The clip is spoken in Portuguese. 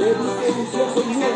Levo